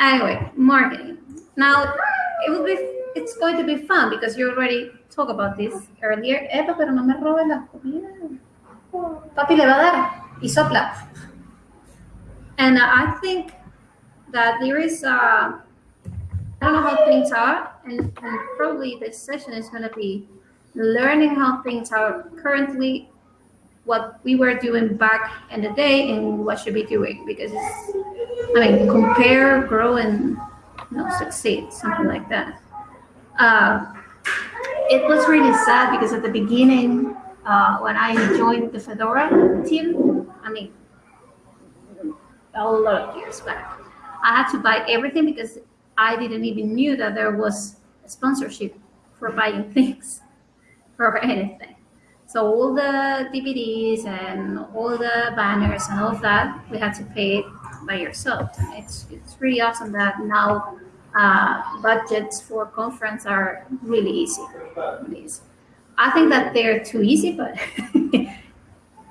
anyway, marketing. Now, it will be, it's going to be fun because you already talked about this earlier. Eva, pero no me robe la comida. Papi le va a dar y sopla. And I think that there is, uh, I don't know how things are, and, and probably this session is going to be learning how things are currently, what we were doing back in the day, and what should be doing because I mean, compare, grow, and you know, succeed, something like that. Uh, it was really sad because at the beginning, uh, when I joined the Fedora team, I mean, a lot of years back, I had to buy everything because I didn't even knew that there was a sponsorship for buying things for anything. So all the DVDs and all the banners and all of that, we had to pay it by yourself. And it's it's really awesome that now uh, budgets for conference are really easy. really easy. I think that they're too easy, but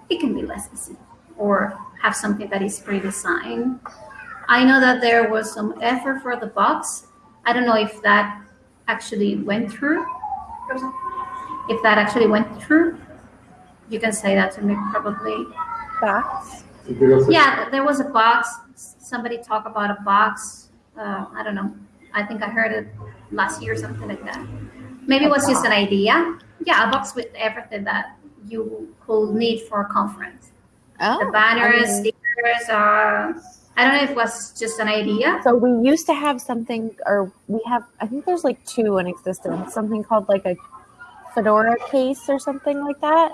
it can be less easy or have something that is pre-designed. I know that there was some effort for the box. I don't know if that actually went through. If that actually went through, you can say that to me probably. Box? Yeah, there was a box. Somebody talked about a box. Uh, I don't know. I think I heard it last year, something like that. Maybe it was just an idea. Yeah, a box with everything that you could need for a conference. Oh, The banners, I mean, stickers, uh, I don't know if it was just an idea. so we used to have something, or we have, I think there's like two in existence, something called like a Fedora case or something like that.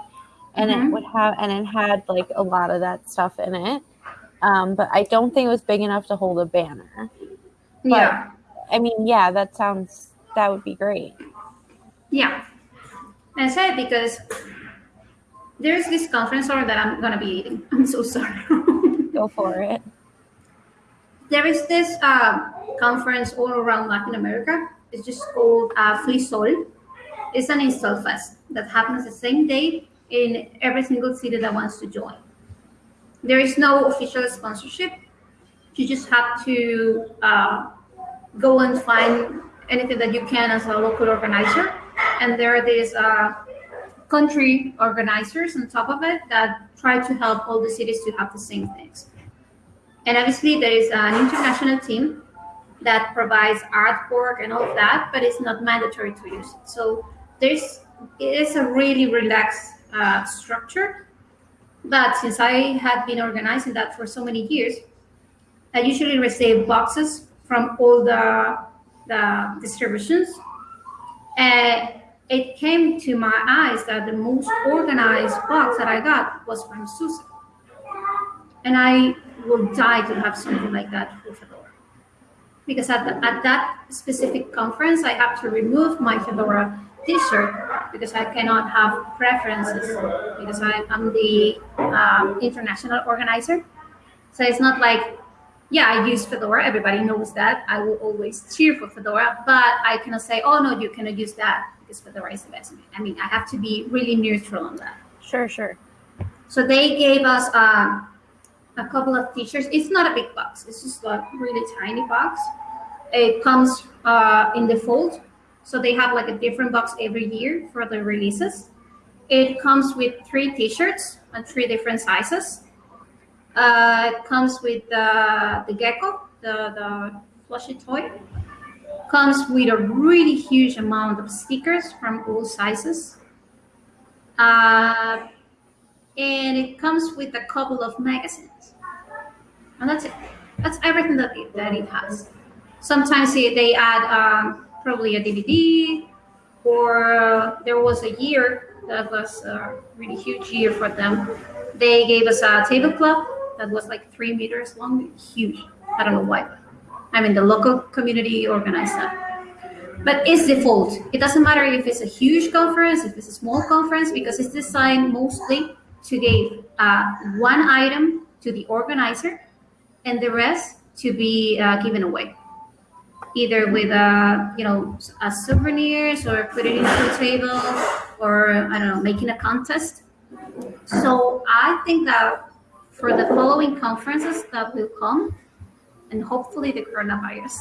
And it Mhm. would have, and it had like a lot of that stuff in it. Um, but I don't think it was big enough to hold a banner. yeah. I mean, yeah, that sounds, that would be great. Yeah. And I said because there's this conference order that I'm gonna be eating. I'm so sorry. Go for it. there is this uh, conference all around Latin America. It's just called uh, FLISoL. It's an install fest that happens the same day in every single city that wants to join. There is no official sponsorship. You just have to uh, go and find anything that you can as a local organizer. And there are these uh, country organizers on top of it that try to help all the cities to have the same things. And obviously, there is an international team that provides artwork and all of that, but it's not mandatory to use it. So there's it is a really relaxed uh, structure. But since I have been organizing that for so many years, I usually receive boxes from all the the distributions, and it came to my eyes that the most organized box that I got was from SUSE, and I would die to have something like that for Fedora. Because at, the, at that specific conference, I have to remove my Fedora t-shirt because I cannot have preferences because I, I'm the um, international organizer. So it's not like, yeah, I use Fedora. Everybody knows that. I will always cheer for Fedora, but I cannot say, oh no, you cannot use that because Fedora is the best. I mean, I have to be really neutral on that. Sure, sure. So they gave us um, a couple of t-shirts. It's not a big box. It's just a really tiny box. It comes uh, in the fold. So they have like a different box every year for the releases. It comes with three t-shirts and three different sizes. Uh, it comes with uh, the gecko, the, the plushy toy. Comes with a really huge amount of stickers from all sizes. Uh, and it comes with a couple of magazines. And that's it. That's everything that it, that it has. Sometimes it, they add um, probably a DVD, or uh, there was a year that was a really huge year for them. They gave us a tablecloth that was like three meters long, huge. I don't know why. I mean, the local community organized that. But it's default. It doesn't matter if it's a huge conference, if it's a small conference, because it's designed mostly to give uh, one item to the organizer and the rest to be uh, given away either with a you know a souvenirs or put it into a table or i don't know making a contest so i think that for the following conferences that will come and hopefully the coronavirus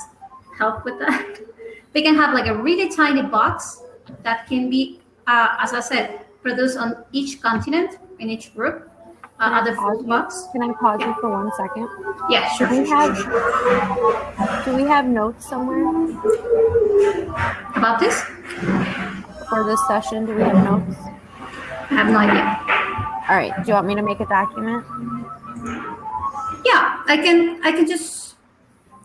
help with that. We can have like a really tiny box that can be, uh, as I said, produced on each continent in each group. Uh, Can I pause food box. Can I pause you for one second? Yeah, sure. Do we have do we have notes somewhere about this? for this session? Do we have notes? I have no idea. All right. Do you want me to make a document? Yeah, I can. I can just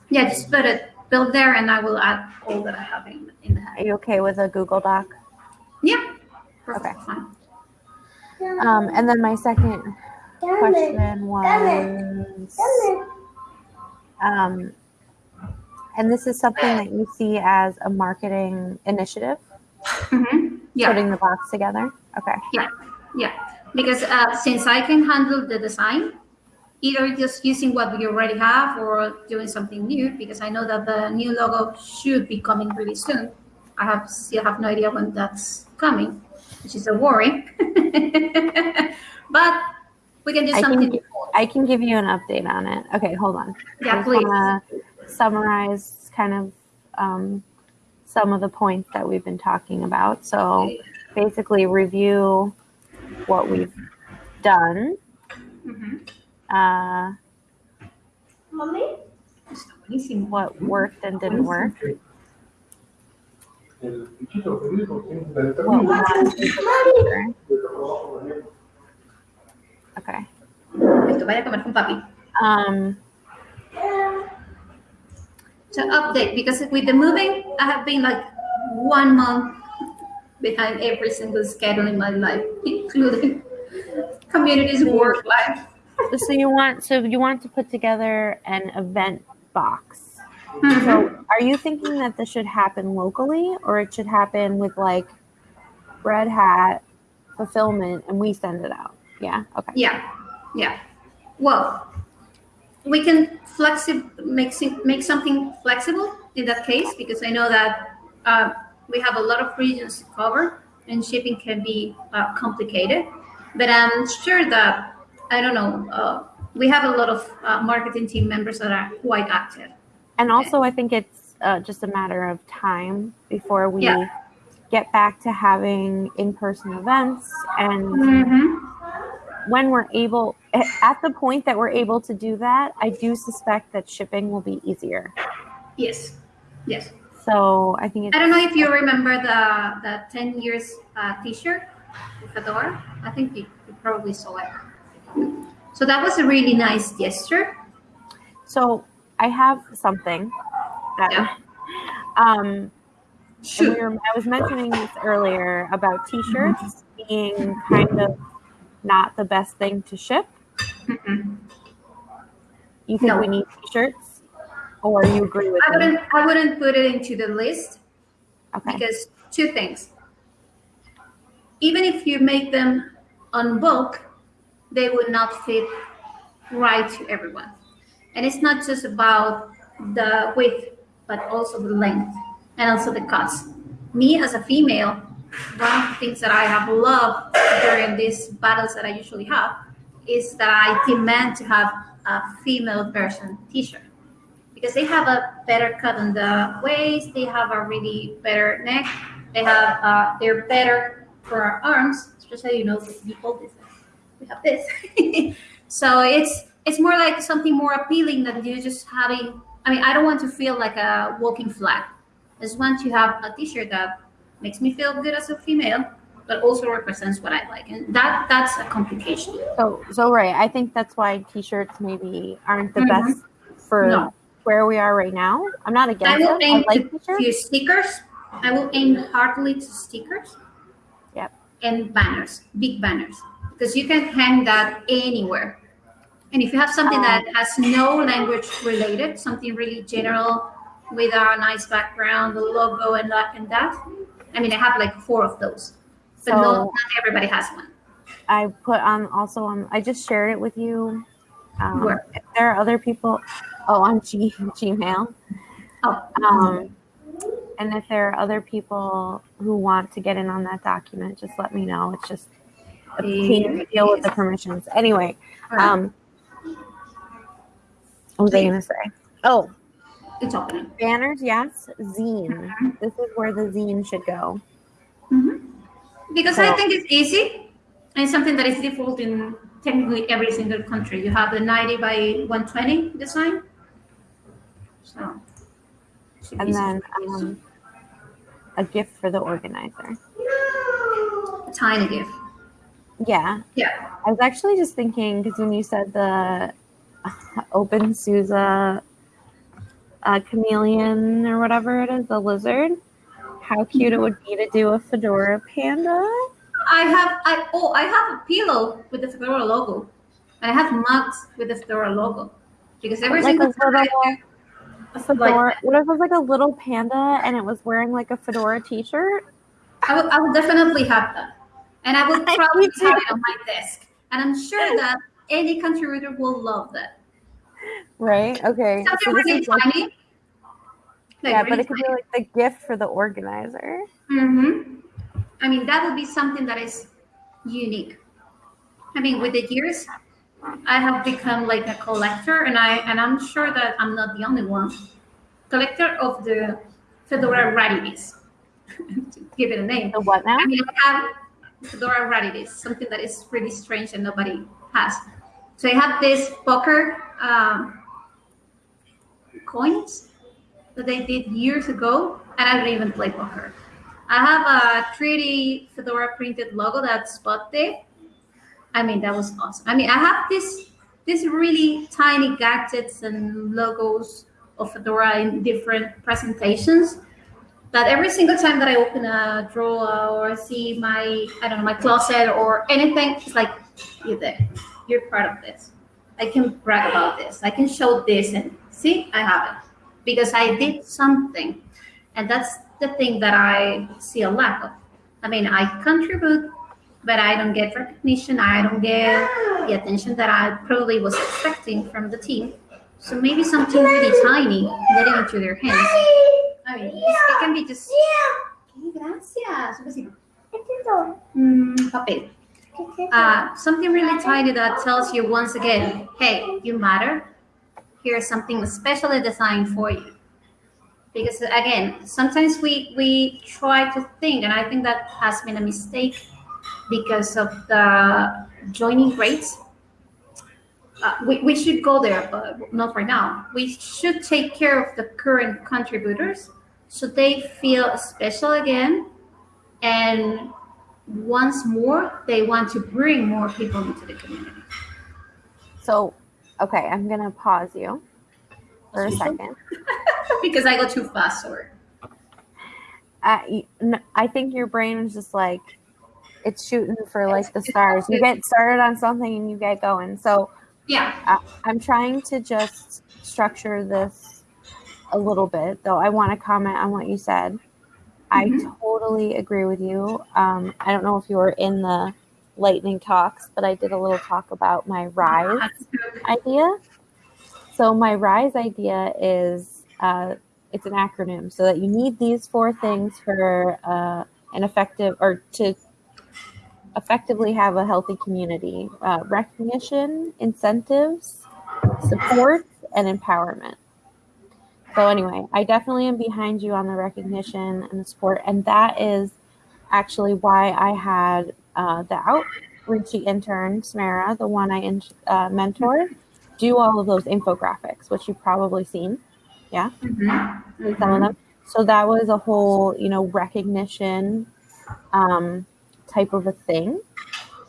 yeah, just put it build there, and I will add all that I have in in the Are you okay with a Google Doc? Yeah. Perfect. Fine. Um, and then my second question was, um, and this is something that you see as a marketing initiative, hmm Yeah. putting the box together. Okay. Yeah, yeah. Because uh, since I can handle the design, either just using what we already have or doing something new, because I know that the new logo should be coming really soon. I have still have no idea when that's coming, which is a worry. but we can do I something. can, I can give you an update on it. Okay, hold on. Yeah, I just please. wanna summarize kind of um, some of the points that we've been talking about. So basically, review what we've done, Mhm. uh, Está what worked and didn't work, El bichito jurídico tiene la what we want to do for the future. Okay. Esto, vaya a comer con papi. Um, to update because with the moving, I have been like one month behind every single schedule in my life, including communities, work life. so you want so you want to put together an event box. Mhm. So are you thinking that this should happen locally or it should happen with like Red Hat fulfillment and we send it out? Yeah. Okay. Yeah, yeah. Well, we can flexi- make make something flexible in that case because I know that uh, we have a lot of regions to cover and shipping can be uh, complicated. But I'm sure that I don't know. Uh, we have a lot of uh, marketing team members that are quite active. And also I think it's uh, just a matter of time before we Yeah. get back to having in-person events and Mm-hmm. When we're able at the point that we're able to do that, I do suspect that shipping will be easier. Yes, yes. So I think it's I don't know if you remember the the ten years uh, T-shirt with Fedora. I think you, you probably saw it. So that was a really nice gesture. So I have something that Yeah. um we were, I was mentioning this earlier about t-shirts being kind of not the best thing to ship. Mm-mm. You think No. we need t-shirts or you agree with I wouldn't I wouldn't put it into the list Okay. because two things. Even if you make them on bulk, they would not fit right to everyone. And it's not just about the width, but also the length and also the cuts. Me as a female, one of the things that I have loved during these battles that I usually have is that I demand to have a female version t-shirt because they have a better cut on the waist, they have a really better neck, they have uh, they're better for our arms, especially you know you hold this, we have this. so it's it's more like something more appealing than you just having. I mean, I don't want to feel like a walking flag. I just want to have a T-shirt that makes me feel good as a female, but also represents what I like, and that that's a complication. So, so right. I think that's why t-shirts maybe aren't the Mhm. best for No. where we are right now. I'm not I against will it. I aim like to, to stickers. I will aim heartily to stickers. Yep. And banners, big banners, because you can hang that anywhere. And if you have something that has no language related, something really general with a nice background, the logo and that and that. I mean, I have like four of those, but So- no, not everybody has one. I put on also on. I just shared it with you. Um, Where? if there are other people. Oh, on G, Gmail. Oh, Um, and if there are other people who want to get in on that document, just let me know. It's just a pain to deal with the permissions. Anyway, um, what was I going to say? Oh, Banners, yes. Zine. Uh-huh. This is where the zine should go. Mm-hmm. Because I think it's easy and something that is default in technically every single country. You have the 90 by 120 design. So, And then um, a gift for the organizer. A tiny gift. Yeah. Yeah. I was actually just thinking because when you said the uh, openSUSE uh, chameleon or whatever it is, the lizard, how cute it would be to do a fedora panda. I have I oh I have a pillow with the Fedora logo. And I have mugs with the Fedora logo. Because every Like single a time I little- do, A fedora. What if it was like a little panda and it was wearing like a fedora T-shirt? I would, I would definitely have that. And I would probably have it on my desk. And I'm sure that any contributor will love that. Right. Okay. Something So this really is like- Like yeah, but it could be like the gift for the organizer. hmm I mean, that would be something that is unique. I mean, with the years, I have become like a collector, and I and I'm sure that I'm not the only one. Collector of the Fedora rarities. to give it a name. The what now? I mean, I have Fedora rarities, something that is really strange and nobody has. So I have this poker um, coins that they did years ago, and I don't even play poker. I have a 3D Fedora printed logo that's Spotte. I mean, that was awesome. I mean, I have this these really tiny gadgets and logos of Fedora in different presentations that every single time that I open a drawer or see my, I don't know, my closet or anything, it's like, you're there. You're part of this. I can brag about this. I can show this and see, I have it. Because I did something. And that's the thing that I see a lack of. I mean, I contribute, but I don't get recognition. I don't get the attention that I probably was expecting from the team. So maybe something really tiny getting into their hands. I mean, it can be just. Okay, gracias. Mm, papel. Uh, something really tiny that tells you once again, hey, you matter. Here's something specially designed for you. Because again, sometimes we we try to think, and I think that has been a mistake because of the joining rates. Uh, we, we should go there, but not right now. We should take care of the current contributors so they feel special again and once more they want to bring more people into the community So, okay, I'm gonna pause you for a second. because i go too fast or Uh, I think your brain is just like it's shooting for like the stars. You get started on something and you get going. So yeah uh, I'm trying to just structure this a little bit, though. I want to comment on what you said. I Mhm. totally agree with you. Um, I don't know if you were in the lightning talks, but I did a little talk about my rise idea. So my rise idea is uh, it's an acronym, so that you need these four things for uh, an effective or to effectively have a healthy community: uh, recognition, incentives, support, and empowerment. So anyway, I definitely am behind you on the recognition and the support, and that is actually why I had uh, the outreachy intern, Samara, the one I in, uh, mentored, do all of those infographics, which you've probably seen, Mhm. some of them. So that was a whole, you know, recognition um, type of a thing,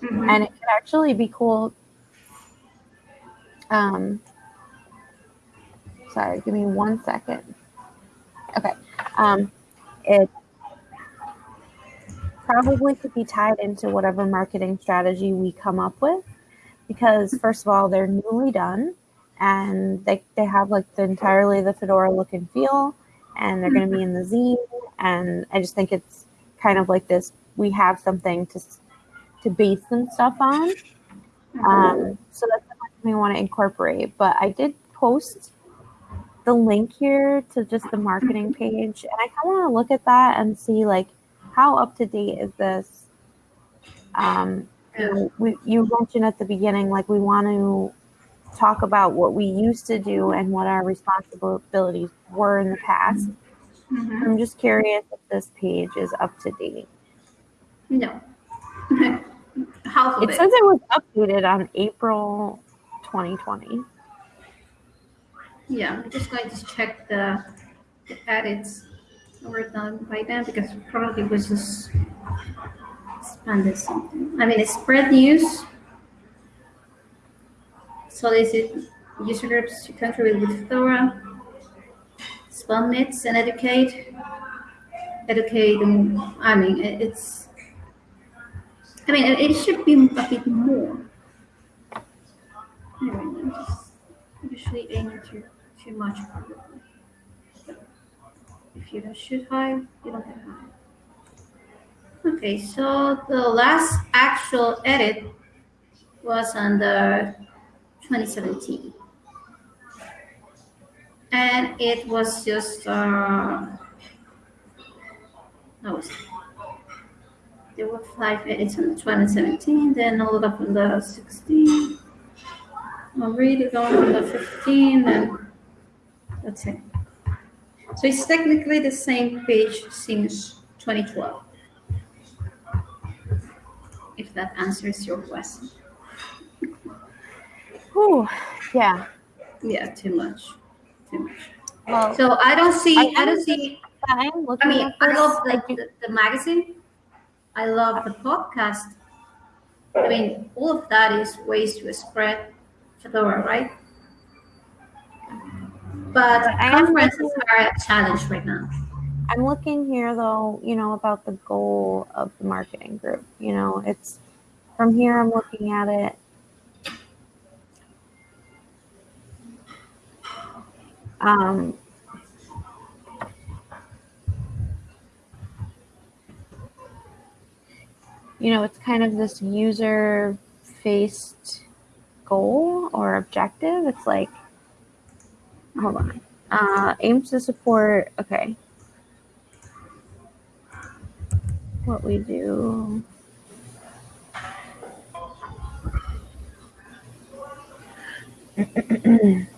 Mhm. and it could actually be cool. Um, sorry, give me one second. Okay, um, it probably could be tied into whatever marketing strategy we come up with because first of all they're newly done and they, they have like the entirely the fedora look and feel and they're going to be in the mm-hmm. zine. And i just think it's kind of like this we have something to to base some stuff on. Mm-hmm. Um, so that's something we want to incorporate. But i did post the link here to just the marketing mm-hmm. page and i kind of want to look at that and see like how up to date is this um, you, know, we, you mentioned at the beginning like we want to talk about what we used to do and what our responsibilities were in the past. Mhm. I'm just curious if this page is up to date. No. Half of It it. says it was updated on April 2020. Yeah, I'm just going to check the, the edits were done by then because probably it was just expanded something. I mean, it's spread news. Solicit user groups to contribute with Fedora. Spell myths and educate. Educate, and I mean, it- it's. I mean, it, it should be a bit more. Anyway, usually aiming too too much probably. If you don't shoot high, you don't get high. Okay, so the last actual edit was the 2017. And it was just uh that was there were five edits in 2017, then all up in the 16. I'll read it on the 15 and that's it. So it's technically the same page since 2012. If that answers your question. Whew, yeah. Yeah, too much. Too much. Well, So I don't see, I I don't see, I'm I mean, I love I the, do- the, the magazine. I love the podcast. I mean, all of that is ways to spread Fedora, right? But conferences are a challenge right now. I'm looking here though, you know, about the goal of the marketing group. You know, it's from here I'm looking at it. Um, you know, it's kind of this user faced goal or objective. It's like, hold on, uh, aims to support, okay. What we do.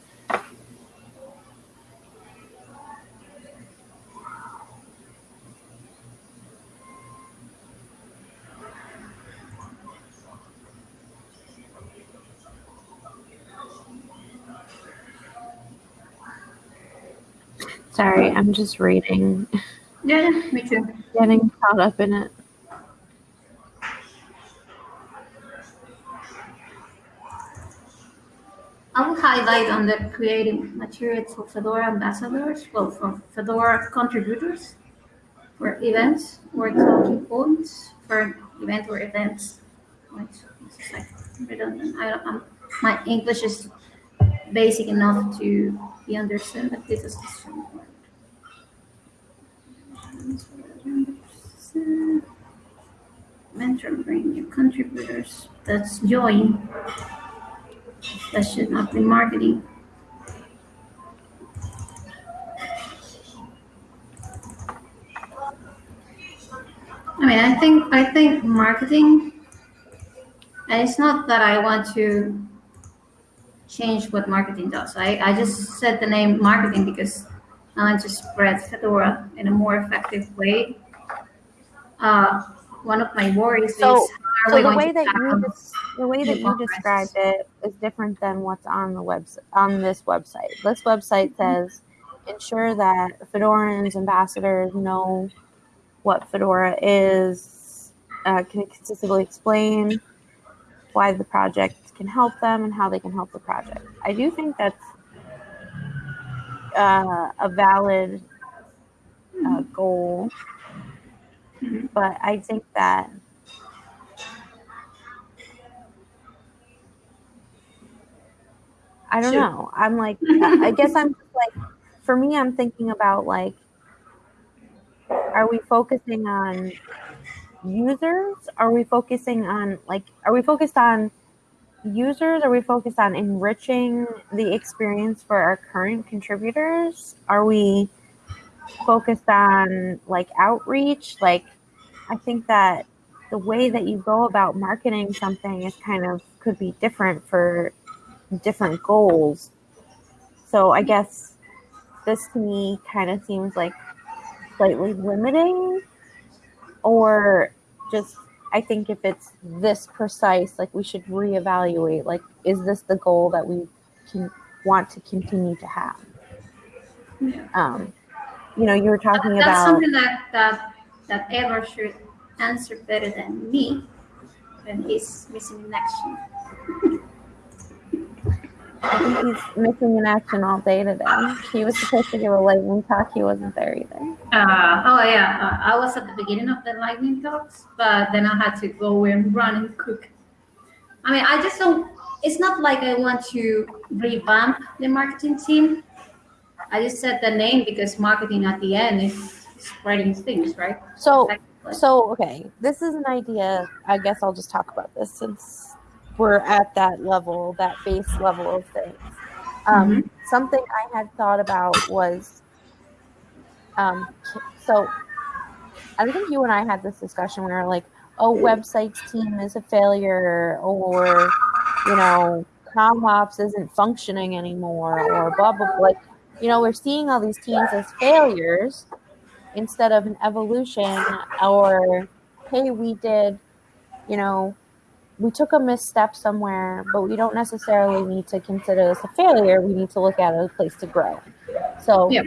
Sorry, I'm just reading, Yeah, yeah, me too. getting caught up in it. I will highlight on the creating materials for Fedora ambassadors, well, for Fedora contributors, for events or talking points for event or events. Like redundant. I don't, I'm, my English is basic enough to be understood, but this is just. Mentor bring new contributors. That's join. That should not be marketing. I mean, I think I think marketing, and it's not that I want to change what marketing does. I, I just said the name marketing because Want to spread Fedora in a more effective way. Uh, one of my worries So- is how are So the way that you the way that you described it is different than what's on the website on this website. This website says ensure that Fedorans ambassadors know what Fedora is, uh, can consistently explain why the project can help them and how they can help the project. I do think that's uh, a valid uh, goal, but I think that I don't Shoot. know. I'm like, I guess I'm like, for me, I'm thinking about like, are we focusing on users? Are we focusing on like, are we focused on users? Are we focused on enriching the experience for our current contributors? Are we focused on like outreach? Like, I think that the way that you go about marketing something is kind of could be different for different goals. So I guess this to me kind of seems like slightly limiting or just I think if it's this precise, like we should reevaluate. Like, is this the goal that we can want to continue to have? Yeah. Um, you know, you were talking That's about something that that that Edward should answer better than me when he's missing in action. I think he's missing in action all day today. He was supposed to give a lightning talk. He wasn't there either. Uh, oh yeah, uh, I was at the beginning of the lightning talks, but then I had to go and run and cook. I mean, I just don't. It's not like I want to revamp the marketing team. I just said the name because marketing at the end is spreading things, right? So, so okay, this is an idea. I guess I'll just talk about this since we're at that level, that base level of things. Um, Something I had thought about was, um, so I think you and I had this discussion where like, oh, websites team is a failure, or you know, CommOps isn't functioning anymore, or blah blah. blah. Like, you know, we're seeing all these teams as failures instead of an evolution, or hey, we did, you know, we took a misstep somewhere, but we don't necessarily need to consider this a failure. We need to look at it as a place to grow. So, Yep.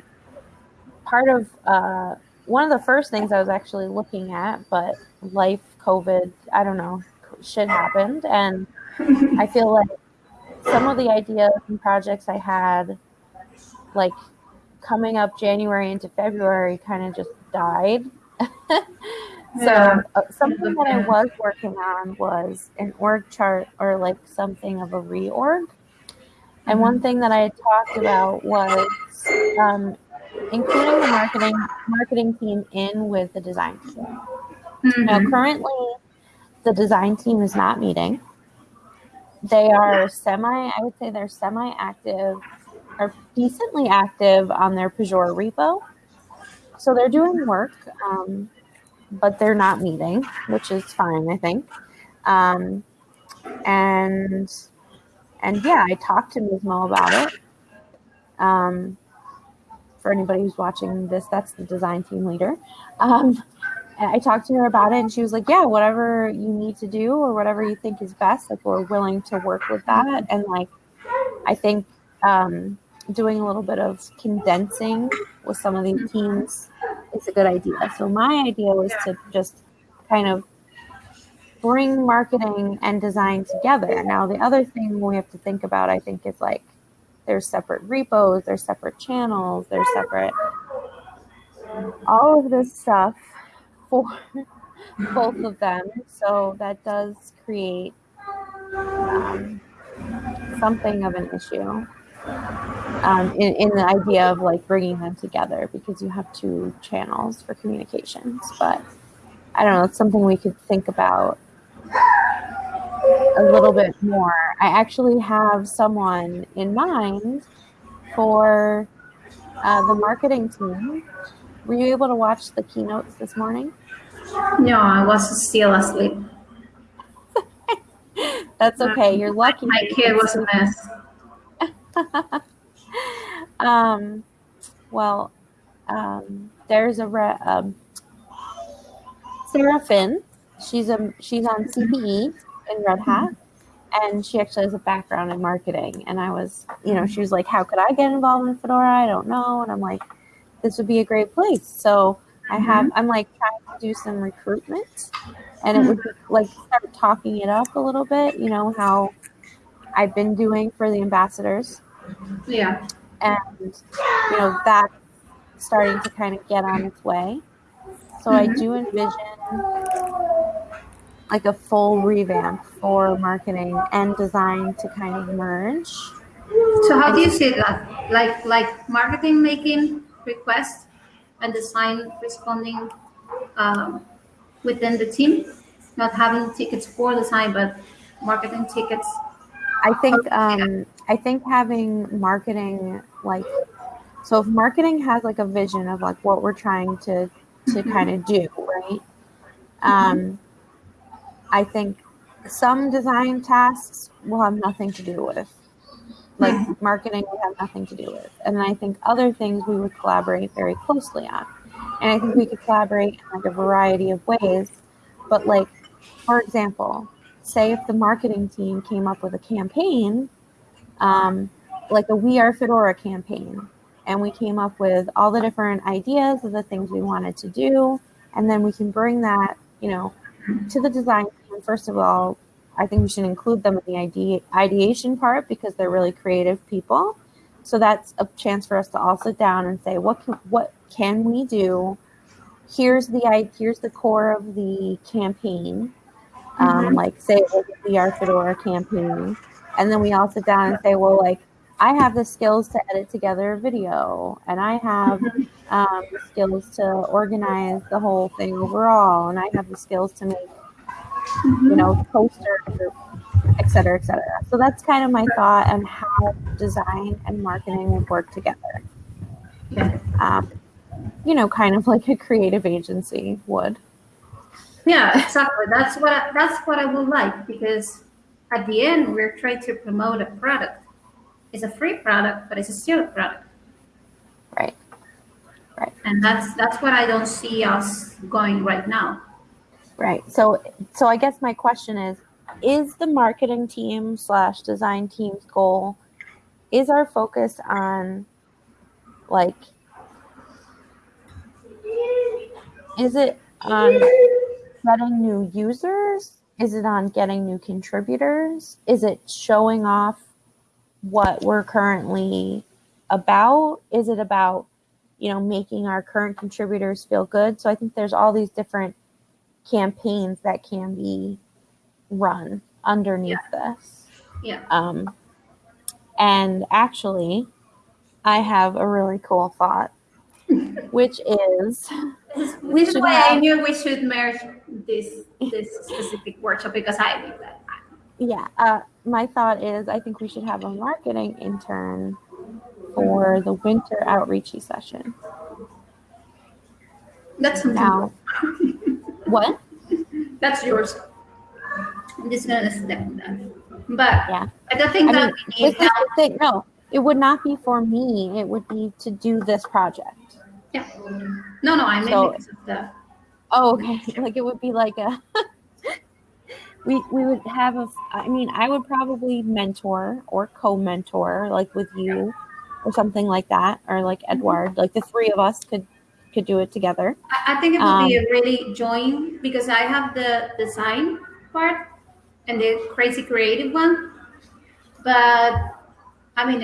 part of uh, one of the first things I was actually looking at, but life, COVID, I don't know, shit happened. And I feel like some of the ideas and projects I had, like coming up January into February, kind of just died. So uh, something that I was working on was an org chart or like something of a reorg. And one thing that I had talked about was um, including the marketing marketing team in with the design team. Now, Mhm. currently, the design team is not meeting. They are semi, I would say they're semi active or decently active on their Pagure repo. So they're doing work, um, but they're not meeting, which is fine, I think. Um, and and yeah, I talked to Mizmo about it. Um, for anybody who's watching this, that's the design team leader. Um, I talked to her about it, and she was like, "Yeah, whatever you need to do, or whatever you think is best, like we're willing to work with that." And like, I think um, doing a little bit of condensing with some of these teams is a good idea. So my idea was to just kind of bring marketing and design together. Now, the other thing we have to think about, I think, is like there's separate repos, there's separate channels, there's separate all of this stuff for both of them. So that does create um, something of an issue um, in, in the idea of like bringing them together because you have two channels for communications. But I don't know, it's something we could think about a little bit more. I actually have someone in mind for uh, the marketing team. Were you able to watch the keynotes this morning? No, I was still asleep. That's okay. You're lucky. My kid was a mess. um, well, um, there's a re- um, Sarah Finn. She's a she's on CPE in Red Hat, and she actually has a background in marketing. And I was, you know, she was like, "How could I get involved in Fedora? I don't know." And I'm like, "This would be a great place." So I have I'm like trying to do some recruitment, and it would be like start talking it up a little bit. You know how I've been doing for the ambassadors Yeah. and you know that's starting to kind of get on its way so i do envision like a full revamp for marketing and design to kind of merge So how do you see that? Like like marketing making requests and design responding um, within the team, not having tickets for the design, but marketing tickets. I think um i think having marketing like so if marketing has like a vision of like what we're trying to to kind of do right um i think some design tasks will have nothing to do with Like Mhm. marketing, we have nothing to do with. And then I think other things we would collaborate very closely on. And I think we could collaborate in like a variety of ways. But like, for example, say if the marketing team came up with a campaign, um, like a We Are Fedora campaign, and we came up with all the different ideas of the things we wanted to do, and then we can bring that, you know, to the design team. First of all, I think we should include them in the ide- ideation part because they're really creative people. So that's a chance for us to all sit down and say, what can, what can we do? Here's the here's the core of the campaign. Um, like say the We Are Fedora campaign, and then we all sit down and say, well, like I have the skills to edit together a video, and I have um, the skills to organize the whole thing overall, and I have the skills to make you know, posters, et cetera, et cetera. So that's kind of my thought on how design and marketing would work together. Um, you know, kind of like a creative agency would. Yeah, exactly. That's what I, that's what I would like because at the end we're trying to promote a product. It's a free product, but it's still a product, Right. Right. And that's that's what I don't see us going right now. Right. So, so I guess my question is: Is the marketing team slash design team's goal? Is our focus on, like, is it on getting new users? Is it on getting new contributors? Is it showing off what we're currently about? Is it about, you know, making our current contributors feel good? So I think there's all these different campaigns that can be run underneath this. Yeah. Um, and actually, I have a really cool thought, which is This is, this is why I knew we should merge this this specific workshop because I knew that. yeah, uh, my thought is I think we should have a marketing intern for the winter outreachy session. That's something. Now, what? That's yours. I'm just gonna step on that. But Yeah. I don't think I that mean, we need is help. the thing. No, it would not be for me. It would be to do this project. Yeah. No, no, I mean So- because of the Oh, okay. Like it would be like a. we we would have a. I mean, I would probably mentor or co-mentor, like with you, or something like that, or like Edward. Like the three of us could could do it together. I, I think it would be Um, a really join because I have the design part and the crazy creative one. But I mean,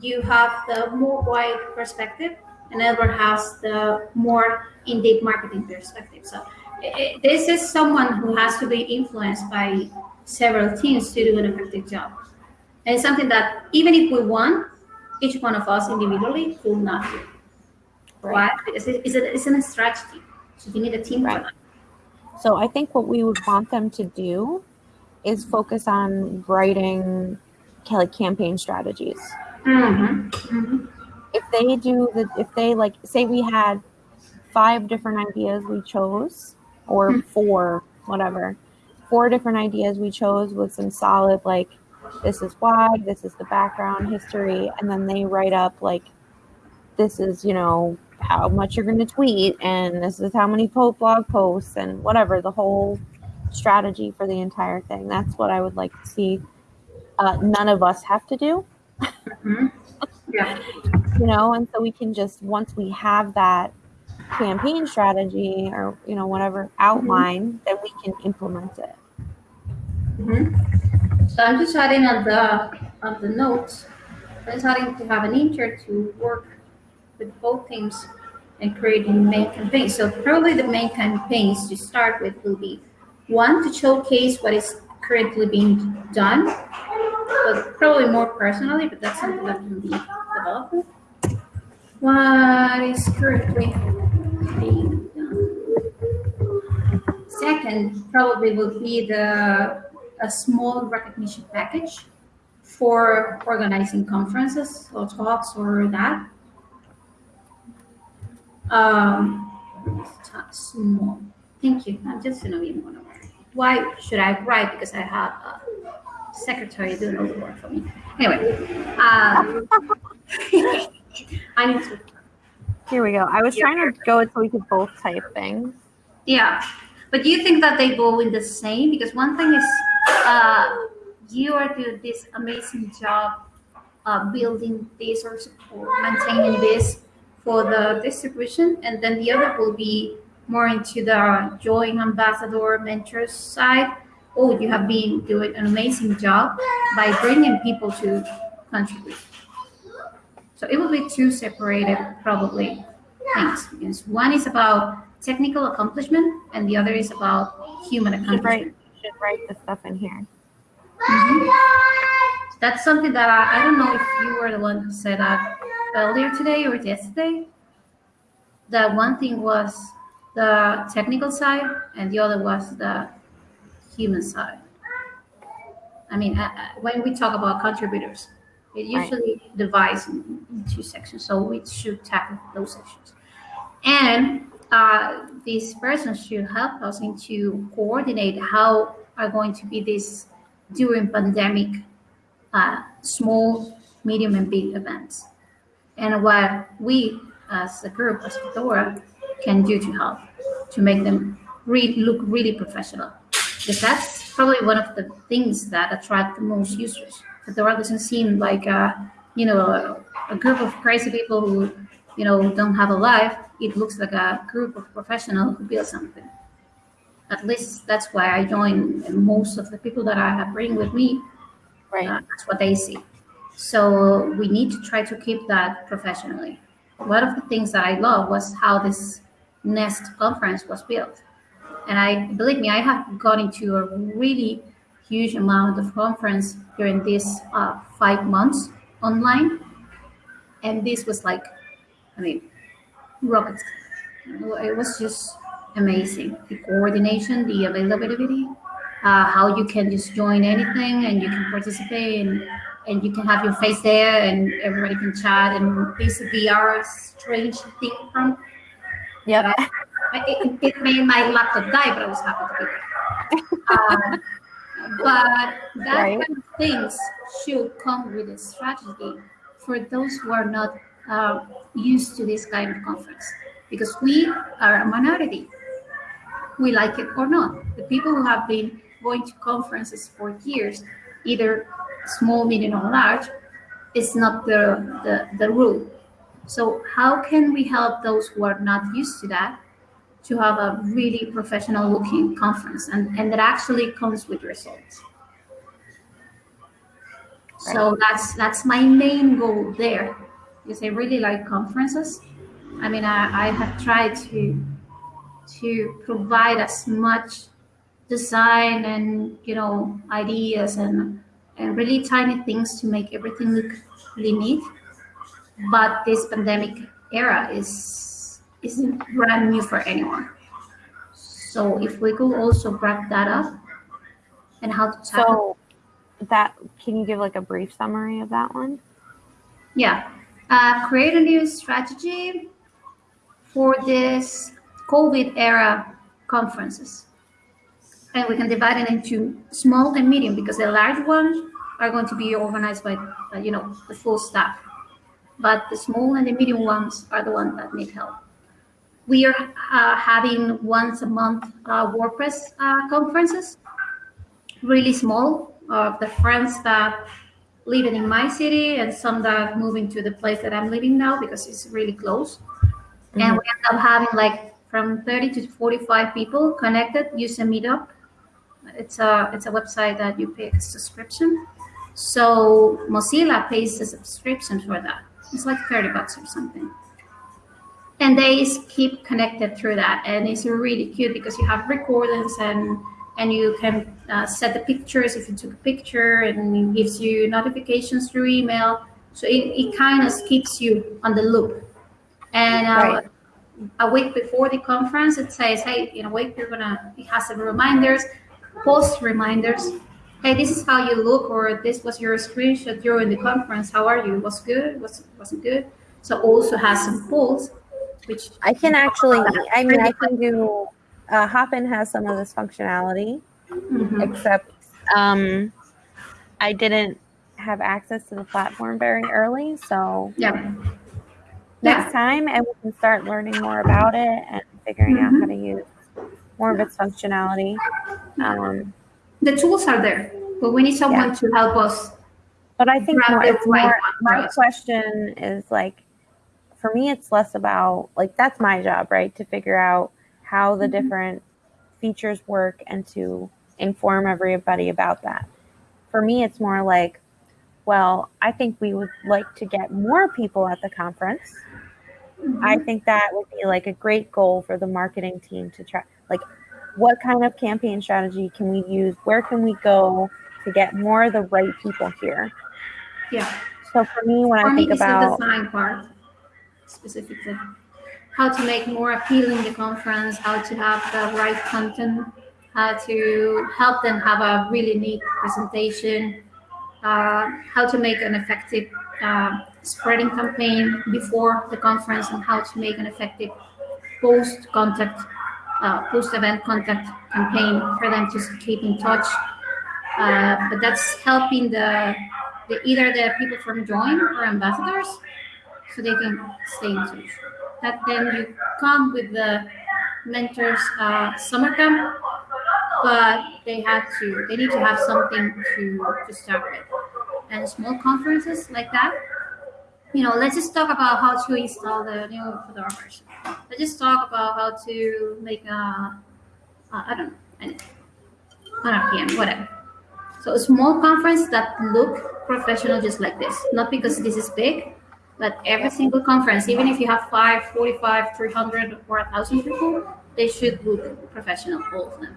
you have the more wide perspective, and Edward has the more in-depth marketing perspective. So i i this is someone who has to be influenced by several teams to do an effective job. And it's something that even if we want, each one of us individually could not do. Why? Because it- it's, a, it's a strategy. So you need a team for Right. that. So I think what we would want them to do is focus on writing like campaign strategies. Mm-hmm. Mm-hmm. If they do the if they like say we had five different ideas we chose or Hmm. four whatever. Four different ideas we chose with some solid like this is why this is the background history and then they write up like this is you know how much you're going to tweet and this is how many blog posts and whatever the whole strategy for the entire thing. That's what i would like to see uh, none of us have to do Yeah. you know and so we can just once we have that campaign strategy or you know whatever outline then we can implement it Mm-hmm. So I'm just adding on the on the notes. I'm starting to have an intern to work with both teams and creating main campaigns. So probably the main campaigns to start with will be one to showcase what is currently being done, but probably more personally, but that's something that can be developed. What is currently being done? Second, probably will be the a small recognition package for organizing conferences or talks or that. Um, small. Thank you. I'm just gonna be more. Why should I write? Because I have a secretary doing all the work for me. Anyway, um, I need to. Here we go. I was trying to go so we could both type things. Yeah, but do you think that they go in the same? Because one thing is, uh, you are doing this amazing job uh, building this or support, maintaining this for the distribution, and then the other will be more into the joint ambassador mentors side. Oh, you have been doing an amazing job by bringing people to contribute. So it will be two separated probably things because one is about technical accomplishment and the other is about human Should write, accomplishment. should write the stuff in here. Mhm. That's something that I, I don't know if you were the one who said that earlier today or yesterday. That one thing was the technical side and the other was the human side. I mean, uh, uh, when we talk about contributors, it Right. usually divides in, in two sections. So we should tackle those sections. And uh, this person should help us into coordinate how are going to be this during pandemic uh, small, medium, and big events, and what we as a group, as Fedora, can do to help to make them re- look really professional. Because that's probably one of the things that attract the most users. Fedora doesn't seem like a, you know, a, a group of crazy people who, you know, don't have a life. It looks like a group of professionals who build something. At least that's why I joined. And most of the people that I have bring with me Right. uh, that's what they see. So we need to try to keep that professionally. One of the things that I love was how this Nest conference was built. And I believe me, I have gone into a really huge amount of conference during these uh, five months online. And this was like, I mean, rockets. It was just amazing. The coordination, the availability, uh, how you can just join anything and you can participate and, and you can have your face there and everybody can chat and this VR strange thing from Yep. it, it made my laptop die, but I was happy to be there. Um, but that Right. kind of things should come with a strategy for those who are not uh, used to this kind of conference, because we are a minority. We like it or not. The people who have been going to conferences for years, either small, medium, or large, is not the, the, the rule. So how can we help those who are not used to that to have a really professional looking conference and, and that actually comes with results? So that's that's my main goal there because I really like conferences. I mean, I, I have tried to to provide as much design and you know ideas and and really tiny things to make everything look really neat but this pandemic era is isn't brand new for anyone. So if we could also wrap that up and how to tackle, So that can you give like a brief summary of that one? yeah, uh, create a new strategy for this COVID era conferences, and we can divide it into small and medium because the large ones are going to be organized by uh, you know the full staff but the small and the medium ones are the ones that need help. We are uh, having once a month uh, WordPress uh, conferences, really small, of the friends that live in my city and some that are moving to the place that I'm living now because it's really close. And we end up having like from 30 to 45 people connected using Meetup. It's a it's a website that you pay a subscription. So Mozilla pays a subscription for that. It's like 30 bucks or something. And they keep connected through that. And it's really cute because you have recordings and and you can uh, set the pictures if you took a picture and it gives you notifications through email. So it, it kind of keeps you on the loop. And uh, Right. a week before the conference, it says, hey, in a week, you're gonna, it has some reminders, post reminders. Hey, this is how you look, or this was your screenshot during the conference. How are you? Was good? Was wasn't good? So also has some polls, which I can actually, I mean, I can do, uh, Hopin has some of this functionality, Mhm. except um, I didn't have access to the platform very early. So Yeah. next time and we can start learning more about it and figuring out Mhm. how to use more of its functionality. Um, The tools are there, but we need someone to help us. but I think more, it's more my question is like for me it's less about like that's my job, right? To figure out how the Mhm. different features work and to inform everybody about that. For me it's more like well, I think we would like to get more people at the conference. I think that would be like a great goal for the marketing team to try. Like, what kind of campaign strategy can we use? Where can we go to get more of the right people here? Yeah. So for me, when For I me, think the about design part specifically. How to make more appealing the conference, how to have the right content, how to help them have a really neat presentation, uh, how to make an effective uh, spreading campaign before the conference, and how to make an effective post contact, uh, post event contact campaign for them to keep in touch. Uh, but that's helping the, the either the people from join or ambassadors so they can stay in touch. That then you come with the mentors uh, summer camp, but they have to they need to have something to to start with. And small conferences like that, you know, let's just talk about how to install the new Fedora version. Let's just talk about how to make a, uh, don't know, an, an RPM, whatever. So a small conference that look professional just like this, not because this is big, but every single conference, even if you have five, 45, 300, or 1,000 people, they should look professional, all of them.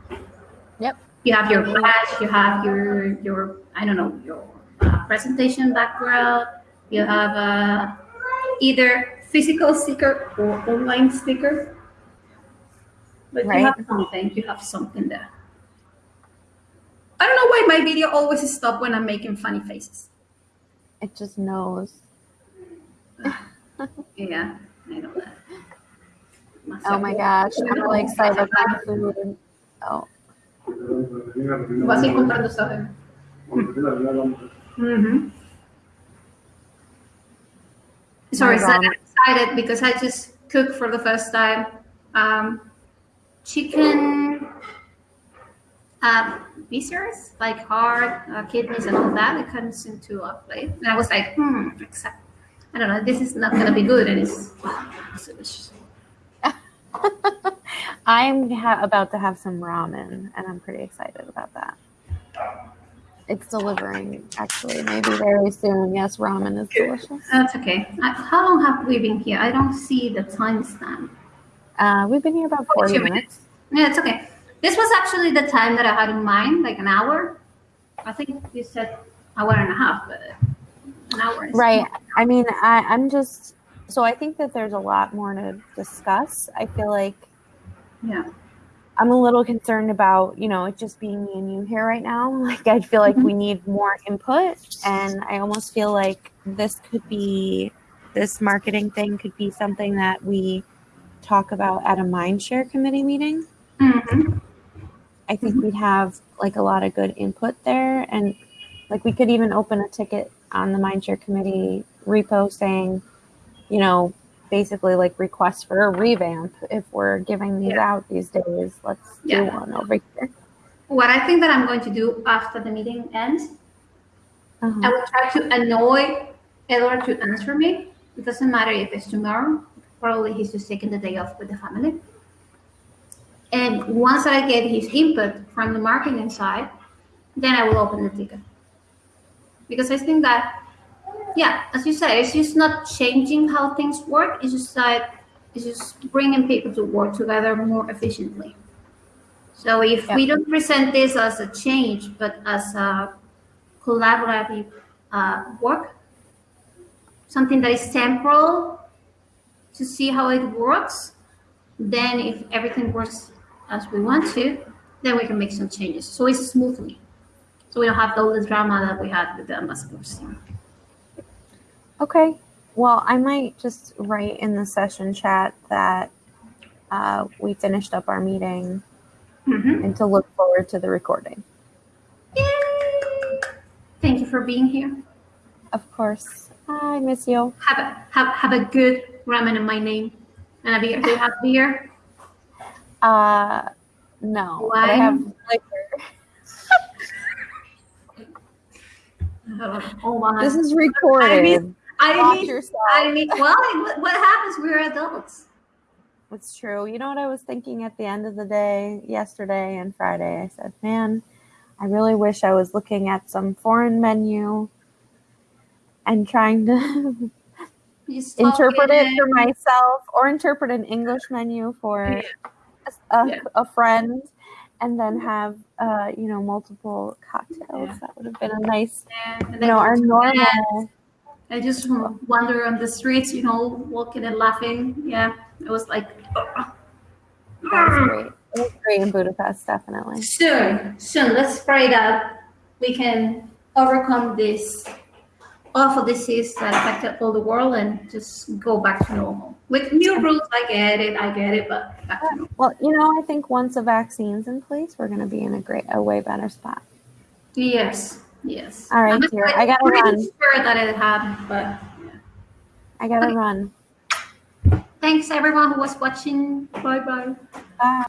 Yep. You have your badge, you have your, your I don't know, your uh, presentation background, you have uh, either physical sticker or online sticker. But Right. you have something, you have something there. I don't know why my video always stop when I'm making funny faces. it just knows. Yeah, I know that. Oh my gosh, I'm really excited about food. Oh, Vas a ir comprando, ¿sabes? Mm-hmm. Sorry, My so I'm ramen. Excited because I just cooked for the first time um, chicken uh, viscers, like heart, uh, kidneys, and all that. It comes into a plate, and I was like, hmm, except I don't know, this is not gonna be good, and it's, it's delicious. I'm about to have some ramen, and I'm pretty excited about that. It's delivering, actually, maybe very soon. Yes, ramen is delicious. That's okay. How long have we been here? I don't see the timestamp. Uh, we've been here about 40 Two minutes. Yeah, it's okay. This was actually the time that I had in mind, like an hour. I think you said hour and a half, but an hour. Right. I mean, I, I'm just so I think that there's a lot more to discuss. I feel like Yeah. I'm a little concerned about, you know, it just being me and you here right now. Like, I feel like we need more input, and I almost feel like this could be this marketing thing could be something that we talk about at a mindshare committee meeting. hmm I think we'd have like a lot of good input there, and like we could even open a ticket on the mindshare committee repo saying, you know, basically like request for a revamp if we're giving these Yeah. out these days. Let's do one over here. What I think that I'm going to do after the meeting ends, I Uh-huh. will try to annoy Edward to answer me. It doesn't matter if it's tomorrow. Probably he's just taking the day off with the family. And once I get his input from the marketing side, then I will open the ticket. Because I think that, yeah, as you said, it's just not changing how things work. It's just that it's just bringing people to work together more efficiently. So if we don't present this as a change, but as a collaborative uh, work, something that is temporal to see how it works, then if everything works as we want to, then we can make some changes. So it's smoothly. So we don't have all the drama that we had with the ambassadors. Okay. Well, I might just write in the session chat that uh, we finished up our meeting Mm-hmm. and to look forward to the recording. Yay! Thank you for being here. Of course. I miss you. Have a have, have a good ramen in my name. And a beer. Do you have beer? Uh, no. But I have liquor. Oh my. This is recorded. I mean, yourself. I mean, well, what, happens? We're adults. It's true. You know what I was thinking at the end of the day, yesterday and Friday? I said, man, I really wish I was looking at some foreign menu and trying to You just talk interpret it for myself or interpret an English menu for a, Yeah. a friend and then have, uh, you know, multiple cocktails. Yeah. That would have been a nice, Yeah, you know, our normal. I just wander on the streets, you know, walking and laughing. Yeah, it was like That was great. It was great in Budapest, definitely. soon, soon. Let's pray that we can overcome this awful disease that affected all the world and just go back to normal with new rules. I get it, I get it, but back to normal. Well, you know, I think once a vaccine's in place, we're going to be in a great, a way better spot. yes, yes. All right, dear, I gotta pretty run. Sure that it happened, but I got to Okay. run. thanks everyone who was watching. Bye bye. Bye.